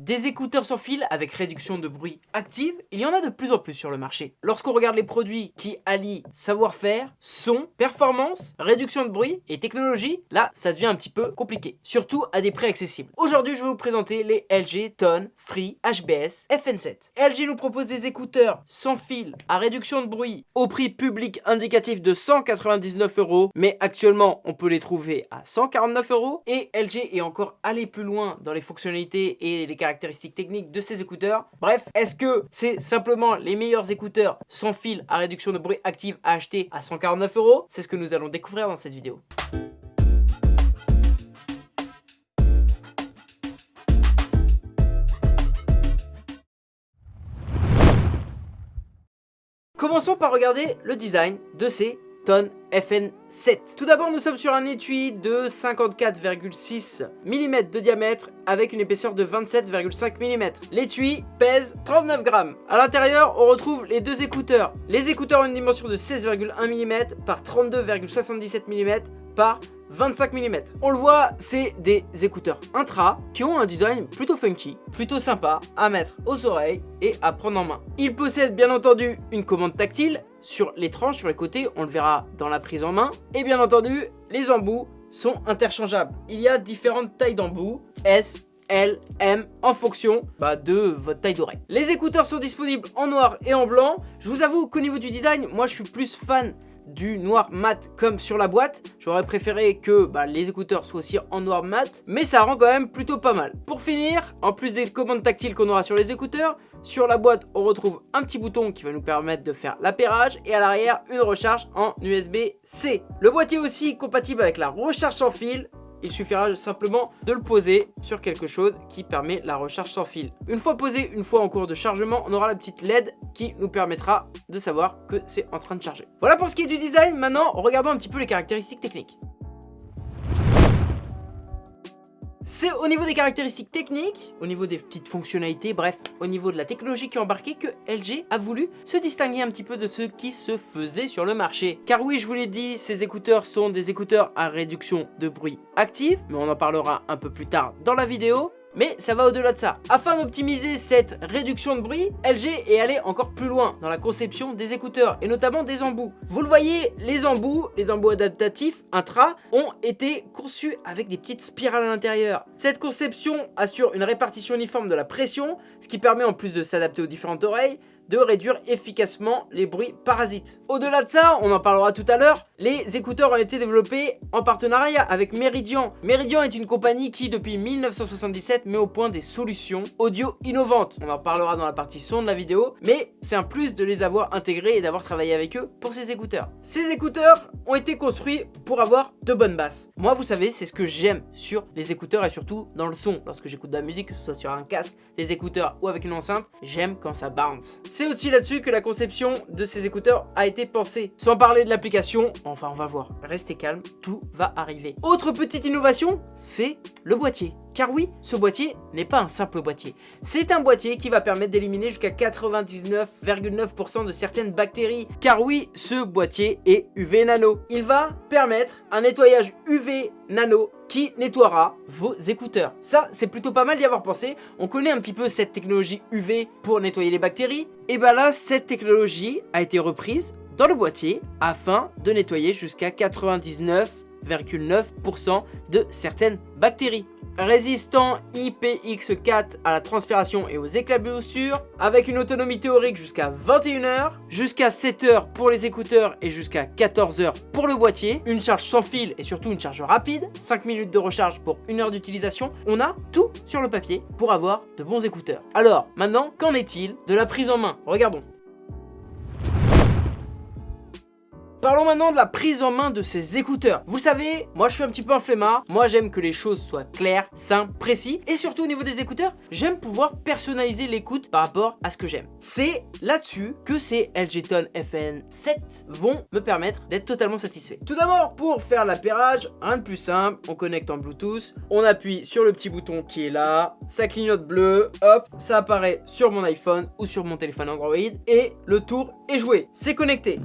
Des écouteurs sans fil avec réduction de bruit active, il y en a de plus en plus sur le marché. Lorsqu'on regarde les produits qui allient savoir-faire, son, performance, réduction de bruit et technologie, là ça devient un petit peu compliqué, surtout à des prix accessibles. Aujourd'hui je vais vous présenter les LG Tone Free HBS FN7. LG nous propose des écouteurs sans fil à réduction de bruit au prix public indicatif de 199 euros, mais actuellement on peut les trouver à 149 euros et LG est encore allé plus loin dans les fonctionnalités et les caractéristiques caractéristiques techniques de ces écouteurs. Bref, est-ce que c'est simplement les meilleurs écouteurs sans fil à réduction de bruit active à acheter à 149 euros? C'est ce que nous allons découvrir dans cette vidéo. Commençons par regarder le design de ces tonnes FN7. Tout d'abord, nous sommes sur un étui de 54,6 mm de diamètre avec une épaisseur de 27,5 mm. L'étui pèse 39 grammes. À l'intérieur, on retrouve les deux écouteurs. Les écouteurs ont une dimension de 16,1 mm par 32,77 mm par 25 mm. On le voit, c'est des écouteurs intra qui ont un design plutôt funky, plutôt sympa à mettre aux oreilles et à prendre en main. Ils possèdent bien entendu une commande tactile sur les tranches, sur les côtés, on le verra dans la prise en main. Et bien entendu, les embouts sont interchangeables. Il y a différentes tailles d'embouts, S, L, M, en fonction bah, de votre taille d'oreille. Les écouteurs sont disponibles en noir et en blanc. Je vous avoue qu'au niveau du design, moi je suis plus fan du noir mat comme sur la boîte. J'aurais préféré que bah, les écouteurs soient aussi en noir mat, mais ça rend quand même plutôt pas mal. Pour finir, en plus des commandes tactiles qu'on aura sur les écouteurs, sur la boîte, on retrouve un petit bouton qui va nous permettre de faire l'appairage et à l'arrière, une recharge en USB-C. Le boîtier aussi compatible avec la recharge sans fil il suffira simplement de le poser sur quelque chose qui permet la recharge sans fil. Une fois posé, une fois en cours de chargement, on aura la petite LED qui nous permettra de savoir que c'est en train de charger. Voilà pour ce qui est du design, maintenant regardons un petit peu les caractéristiques techniques. C'est au niveau des caractéristiques techniques, au niveau des petites fonctionnalités, bref, au niveau de la technologie qui est embarquée que LG a voulu se distinguer un petit peu de ce qui se faisait sur le marché. Car oui, je vous l'ai dit, ces écouteurs sont des écouteurs à réduction de bruit active, mais on en parlera un peu plus tard dans la vidéo. Mais ça va au-delà de ça. Afin d'optimiser cette réduction de bruit, LG est allé encore plus loin dans la conception des écouteurs et notamment des embouts. Vous le voyez, les embouts, les embouts adaptatifs intra ont été conçus avec des petites spirales à l'intérieur. Cette conception assure une répartition uniforme de la pression, ce qui permet en plus de s'adapter aux différentes oreilles, de réduire efficacement les bruits parasites. Au-delà de ça, on en parlera tout à l'heure, les écouteurs ont été développés en partenariat avec Meridian. Meridian est une compagnie qui, depuis 1977, met au point des solutions audio innovantes. On en parlera dans la partie son de la vidéo, mais c'est un plus de les avoir intégrés et d'avoir travaillé avec eux pour ces écouteurs. Ces écouteurs ont été construits pour avoir de bonnes basses. Moi, vous savez, c'est ce que j'aime sur les écouteurs et surtout dans le son. Lorsque j'écoute de la musique, que ce soit sur un casque, les écouteurs ou avec une enceinte, j'aime quand ça bounce. C'est aussi là-dessus que la conception de ces écouteurs a été pensée. Sans parler de l'application, enfin on va voir, restez calme, tout va arriver. Autre petite innovation, c'est le boîtier. Car oui, ce boîtier n'est pas un simple boîtier. C'est un boîtier qui va permettre d'éliminer jusqu'à 99,9% de certaines bactéries. Car oui, ce boîtier est UV Nano. Il va permettre un nettoyage UV Nano qui nettoiera vos écouteurs. Ça, c'est plutôt pas mal d'y avoir pensé. On connaît un petit peu cette technologie UV pour nettoyer les bactéries. Et bah là, cette technologie a été reprise dans le boîtier afin de nettoyer jusqu'à 99,9% de certaines bactéries résistant IPX4 à la transpiration et aux éclaboussures, avec une autonomie théorique jusqu'à 21h, jusqu'à 7h pour les écouteurs et jusqu'à 14h pour le boîtier, une charge sans fil et surtout une charge rapide, 5 minutes de recharge pour 1 heure d'utilisation, on a tout sur le papier pour avoir de bons écouteurs. Alors, maintenant, qu'en est-il de la prise en main? Regardons. Parlons maintenant de la prise en main de ces écouteurs. Vous savez, moi je suis un petit peu un flemmard. Moi j'aime que les choses soient claires, simples, précis. Et surtout au niveau des écouteurs, j'aime pouvoir personnaliser l'écoute par rapport à ce que j'aime. C'est là-dessus que ces LG Tone FN7 vont me permettre d'être totalement satisfait. Tout d'abord, pour faire l'appairage, rien de plus simple. On connecte en Bluetooth. On appuie sur le petit bouton qui est là. Ça clignote bleu. Hop, ça apparaît sur mon iPhone ou sur mon téléphone Android. Et le tour est joué. C'est connecté.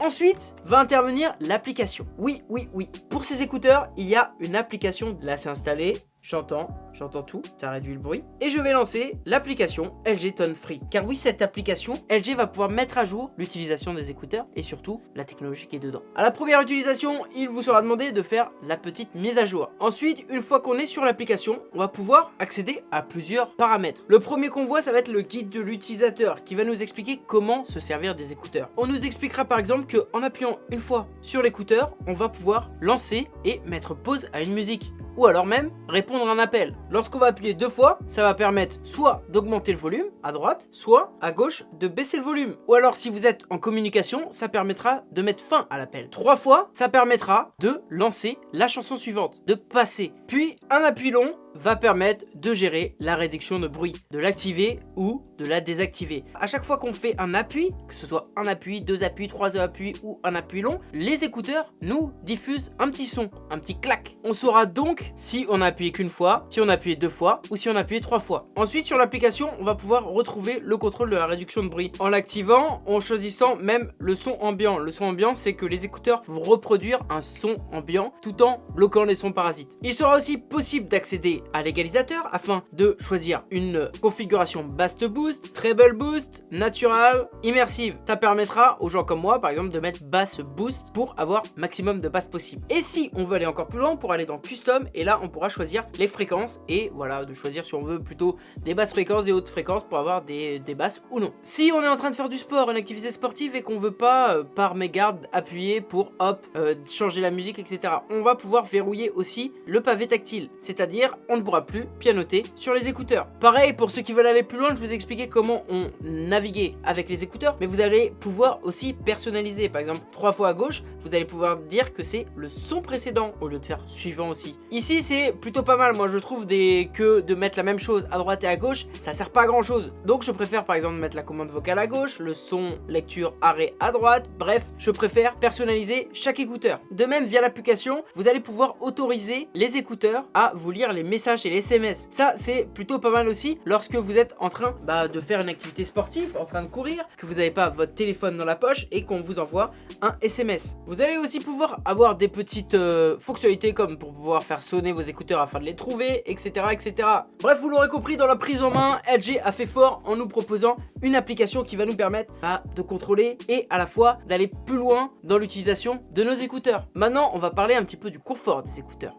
Ensuite, va intervenir l'application. Oui, oui, oui. Pour ces écouteurs, il y a une application, là c'est installé, J'entends, j'entends tout, ça réduit le bruit. Et je vais lancer l'application LG Tone Free. Car oui, cette application, LG va pouvoir mettre à jour l'utilisation des écouteurs et surtout la technologie qui est dedans. À la première utilisation, il vous sera demandé de faire la petite mise à jour. Ensuite, une fois qu'on est sur l'application, on va pouvoir accéder à plusieurs paramètres. Le premier qu'on voit, ça va être le guide de l'utilisateur qui va nous expliquer comment se servir des écouteurs. On nous expliquera par exemple qu'en appuyant une fois sur l'écouteur, on va pouvoir lancer et mettre pause à une musique ou alors même répondre un appel. Lorsqu'on va appuyer deux fois, ça va permettre soit d'augmenter le volume à droite, soit à gauche de baisser le volume. Ou alors si vous êtes en communication, ça permettra de mettre fin à l'appel. Trois fois, ça permettra de lancer la chanson suivante, de passer. Puis un appui long va permettre de gérer la réduction de bruit, de l'activer ou de la désactiver. À chaque fois qu'on fait un appui, que ce soit un appui, deux appuis, trois appuis ou un appui long, les écouteurs nous diffusent un petit son, un petit clac. On saura donc si on a appuyé qu'une fois, si on a appuyé deux fois ou si on a appuyé trois fois. Ensuite sur l'application, on va pouvoir retrouver le contrôle de la réduction de bruit en l'activant, en choisissant même le son ambiant. Le son ambiant, c'est que les écouteurs vont reproduire un son ambiant tout en bloquant les sons parasites. Il sera aussi possible d'accéder à l'égalisateur afin de choisir une configuration bass boost, treble boost, natural, immersive. Ça permettra aux gens comme moi par exemple de mettre bass boost pour avoir maximum de basse possible. Et si on veut aller encore plus loin, pour aller dans custom et là on pourra choisir les fréquences et voilà de choisir si on veut plutôt des basses fréquences, des hautes fréquences pour avoir des, des basses ou non. Si on est en train de faire du sport, une activité sportive et qu'on veut pas euh, par mégarde appuyer pour hop euh, changer la musique etc. On va pouvoir verrouiller aussi le pavé tactile, c'est-à-dire on ne pourra plus pianoter sur les écouteurs. Pareil, pour ceux qui veulent aller plus loin, je vous ai expliqué comment on naviguait avec les écouteurs, mais vous allez pouvoir aussi personnaliser. Par exemple, trois fois à gauche, vous allez pouvoir dire que c'est le son précédent au lieu de faire suivant aussi. Ici, c'est plutôt pas mal. Moi, je trouve que de mettre la même chose à droite et à gauche, ça sert pas à grand chose. Donc, je préfère par exemple mettre la commande vocale à gauche, le son lecture arrêt à droite. Bref, je préfère personnaliser chaque écouteur. De même, via l'application, vous allez pouvoir autoriser les écouteurs à vous lire les messages et les SMS. Ça, c'est plutôt pas mal aussi lorsque vous êtes en train bah, de faire une activité sportive, en train de courir, que vous n'avez pas votre téléphone dans la poche et qu'on vous envoie un SMS. Vous allez aussi pouvoir avoir des petites euh, fonctionnalités comme pour pouvoir faire sonner vos écouteurs afin de les trouver, etc. etc. Bref, vous l'aurez compris, dans la prise en main, LG a fait fort en nous proposant une application qui va nous permettre bah, de contrôler et à la fois d'aller plus loin dans l'utilisation de nos écouteurs. Maintenant, on va parler un petit peu du confort des écouteurs.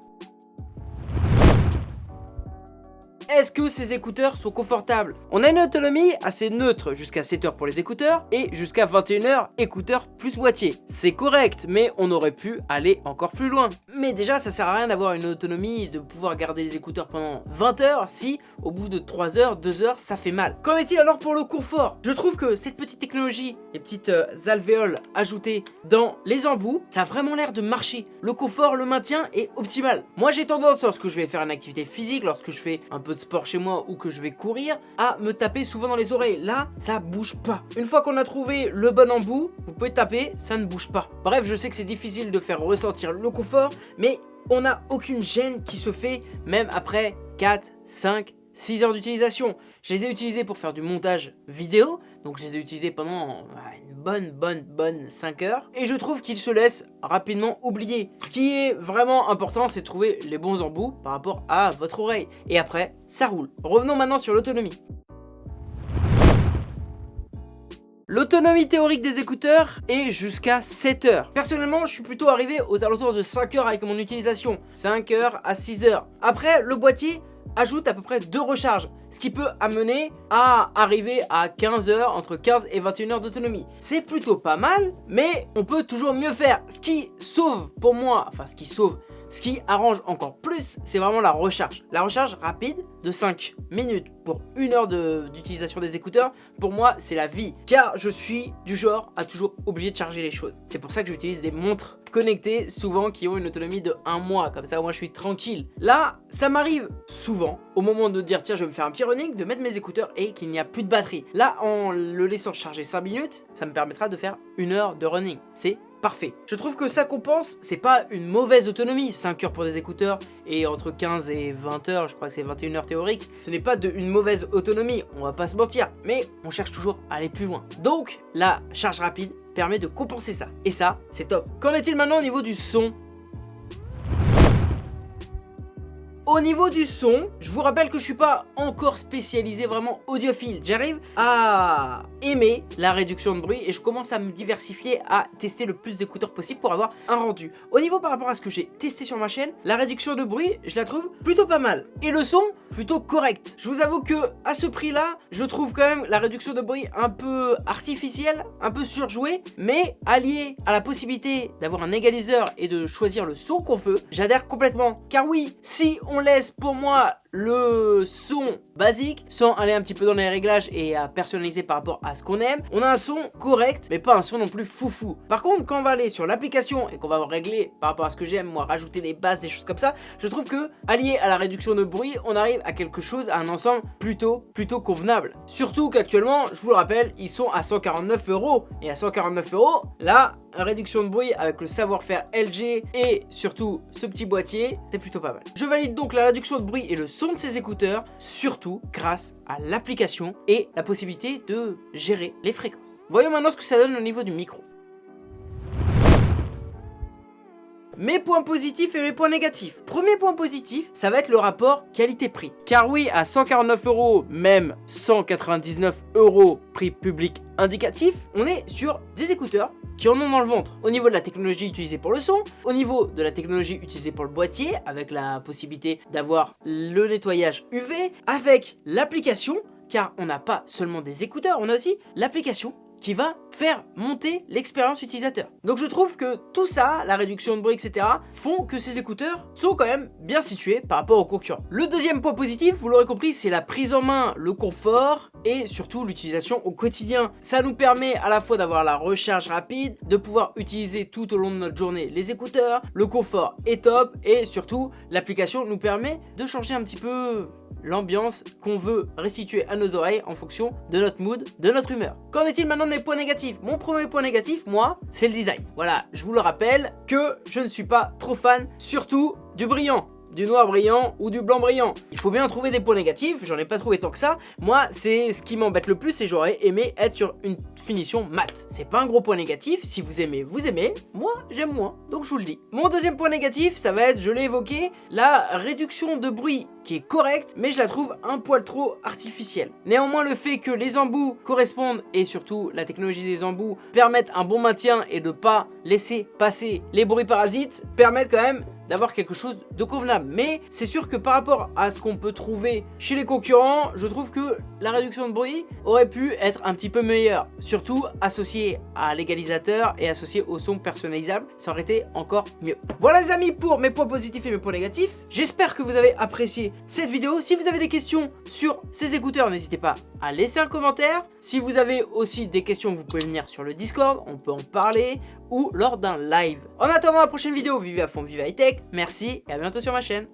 Est-ce que ces écouteurs sont confortables? On a une autonomie assez neutre jusqu'à 7 heures pour les écouteurs et jusqu'à 21 heures écouteurs plus boîtier. C'est correct, mais on aurait pu aller encore plus loin. Mais déjà, ça sert à rien d'avoir une autonomie, de pouvoir garder les écouteurs pendant 20 heures si au bout de 3 heures, 2 heures, ça fait mal. Qu'en est-il alors pour le confort? Je trouve que cette petite technologie, les petites euh, alvéoles ajoutées dans les embouts, ça a vraiment l'air de marcher. Le confort, le maintien est optimal. Moi j'ai tendance lorsque je vais faire une activité physique, lorsque je fais un peu de sport chez moi ou que je vais courir, à me taper souvent dans les oreilles. Là, ça bouge pas. Une fois qu'on a trouvé le bon embout, vous pouvez taper, ça ne bouge pas. Bref, je sais que c'est difficile de faire ressentir le confort, mais on n'a aucune gêne qui se fait même après 4, 5, 6 heures d'utilisation. Je les ai utilisés pour faire du montage vidéo, donc je les ai utilisés pendant bonne, bonne, bonne 5 heures. Et je trouve qu'ils se laissent rapidement oublier. Ce qui est vraiment important, c'est trouver les bons embouts par rapport à votre oreille. Et après, ça roule. Revenons maintenant sur l'autonomie. L'autonomie théorique des écouteurs est jusqu'à 7 heures. Personnellement, je suis plutôt arrivé aux alentours de 5 heures avec mon utilisation. 5 heures à 6 heures. Après, le boîtier, ajoute à peu près deux recharges, ce qui peut amener à arriver à 15 heures, entre 15 et 21 heures d'autonomie. C'est plutôt pas mal, mais on peut toujours mieux faire. Ce qui sauve pour moi, enfin ce qui sauve, ce qui arrange encore plus, c'est vraiment la recharge. La recharge rapide de 5 minutes pour une heure d'utilisation des écouteurs, pour moi, c'est la vie. Car je suis du genre à toujours oublier de charger les choses. C'est pour ça que j'utilise des montres connectées, souvent qui ont une autonomie de 1 mois. Comme ça, moi, je suis tranquille. Là, ça m'arrive souvent, au moment de dire, tiens, je vais me faire un petit running, de mettre mes écouteurs et qu'il n'y a plus de batterie. Là, en le laissant charger 5 minutes, ça me permettra de faire une heure de running. C'est parfait. Je trouve que ça compense, c'est pas une mauvaise autonomie, 5 heures pour des écouteurs et entre 15 et 20 heures, je crois que c'est 21 heures théorique, ce n'est pas de une mauvaise autonomie, on va pas se mentir, mais on cherche toujours à aller plus loin. Donc, la charge rapide permet de compenser ça, et ça, c'est top. Qu'en est-il maintenant au niveau du son? Au niveau du son, je vous rappelle que je suis pas encore spécialisé vraiment audiophile. J'arrive à aimer la réduction de bruit et je commence à me diversifier, à tester le plus d'écouteurs possible pour avoir un rendu. Au niveau par rapport à ce que j'ai testé sur ma chaîne, la réduction de bruit, je la trouve plutôt pas mal. Et le son, plutôt correct. Je vous avoue que à ce prix-là, je trouve quand même la réduction de bruit un peu artificielle, un peu surjouée, mais alliée à la possibilité d'avoir un égaliseur et de choisir le son qu'on veut, j'adhère complètement. Car oui, si on laisse pour moi le son basique sans aller un petit peu dans les réglages et à personnaliser par rapport à ce qu'on aime. On a un son correct mais pas un son non plus foufou. Par contre quand on va aller sur l'application et qu'on va régler par rapport à ce que j'aime, moi rajouter des basses, des choses comme ça, je trouve que allié à la réduction de bruit, on arrive à quelque chose, à un ensemble plutôt plutôt convenable. Surtout qu'actuellement, je vous le rappelle, ils sont à 149 euros et à 149 euros, là, réduction de bruit avec le savoir-faire LG et surtout ce petit boîtier, c'est plutôt pas mal. Je valide donc la réduction de bruit et le son de ses écouteurs, surtout grâce à l'application et la possibilité de gérer les fréquences. Voyons maintenant ce que ça donne au niveau du micro. Mes points positifs et mes points négatifs. Premier point positif, ça va être le rapport qualité-prix. Car oui, à 149 euros, même 199 euros prix public indicatif, on est sur des écouteurs qui en ont dans le ventre. Au niveau de la technologie utilisée pour le son, au niveau de la technologie utilisée pour le boîtier, avec la possibilité d'avoir le nettoyage UV, avec l'application, car on n'a pas seulement des écouteurs, on a aussi l'application qui va faire monter l'expérience utilisateur. Donc je trouve que tout ça, la réduction de bruit, etc., font que ces écouteurs sont quand même bien situés par rapport aux concurrents. Le deuxième point positif, vous l'aurez compris, c'est la prise en main, le confort et surtout l'utilisation au quotidien. Ça nous permet à la fois d'avoir la recharge rapide, de pouvoir utiliser tout au long de notre journée les écouteurs, le confort est top et surtout l'application nous permet de changer un petit peu l'ambiance qu'on veut restituer à nos oreilles en fonction de notre mood, de notre humeur. Qu'en est-il maintenant des points négatifs? Mon premier point négatif, moi, c'est le design. Voilà, je vous le rappelle que je ne suis pas trop fan, surtout du brillant du noir brillant ou du blanc brillant. Il faut bien trouver des points négatifs, j'en ai pas trouvé tant que ça. Moi, c'est ce qui m'embête le plus et j'aurais aimé être sur une finition mat. C'est pas un gros point négatif, si vous aimez, vous aimez. Moi, j'aime moins, donc je vous le dis. Mon deuxième point négatif, ça va être, je l'ai évoqué, la réduction de bruit qui est correcte, mais je la trouve un poil trop artificielle. Néanmoins, le fait que les embouts correspondent et surtout la technologie des embouts permettent un bon maintien et de pas laisser passer les bruits parasites permettent quand même d'avoir quelque chose de convenable. Mais c'est sûr que par rapport à ce qu'on peut trouver chez les concurrents, je trouve que la réduction de bruit aurait pu être un petit peu meilleure. Surtout associé à l'égalisateur et associé au son personnalisable, ça aurait été encore mieux. Voilà les amis pour mes points positifs et mes points négatifs. J'espère que vous avez apprécié cette vidéo. Si vous avez des questions sur ces écouteurs, n'hésitez pas à laisser un commentaire. Si vous avez aussi des questions, vous pouvez venir sur le Discord, on peut en parler ou lors d'un live. En attendant la prochaine vidéo, vivez à fond, vivez high tech. Merci et à bientôt sur ma chaîne.